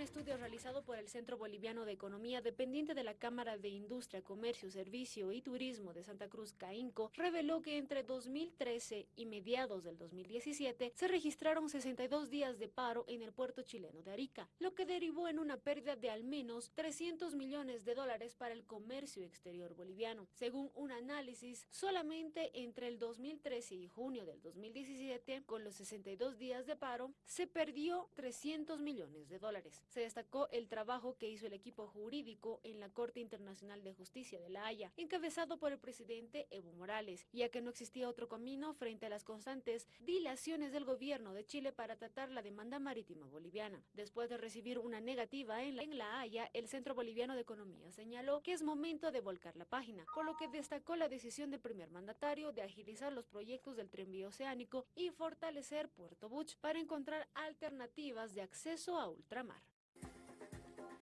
Un estudio realizado por el Centro Boliviano de Economía, dependiente de la Cámara de Industria, Comercio, Servicio y Turismo de Santa Cruz, Caínco, reveló que entre 2013 y mediados del 2017 se registraron 62 días de paro en el puerto chileno de Arica, lo que derivó en una pérdida de al menos 300 millones de dólares para el comercio exterior boliviano. Según un análisis, solamente entre el 2013 y junio del 2017, con los 62 días de paro, se perdió 300 millones de dólares. Se destacó el trabajo que hizo el equipo jurídico en la Corte Internacional de Justicia de La Haya, encabezado por el presidente Evo Morales, ya que no existía otro camino frente a las constantes dilaciones del gobierno de Chile para tratar la demanda marítima boliviana. Después de recibir una negativa en la, Haya, el Centro Boliviano de Economía señaló que es momento de volcar la página, por lo que destacó la decisión del primer mandatario de agilizar los proyectos del tren oceánico y fortalecer Puerto Buch para encontrar alternativas de acceso a ultramar.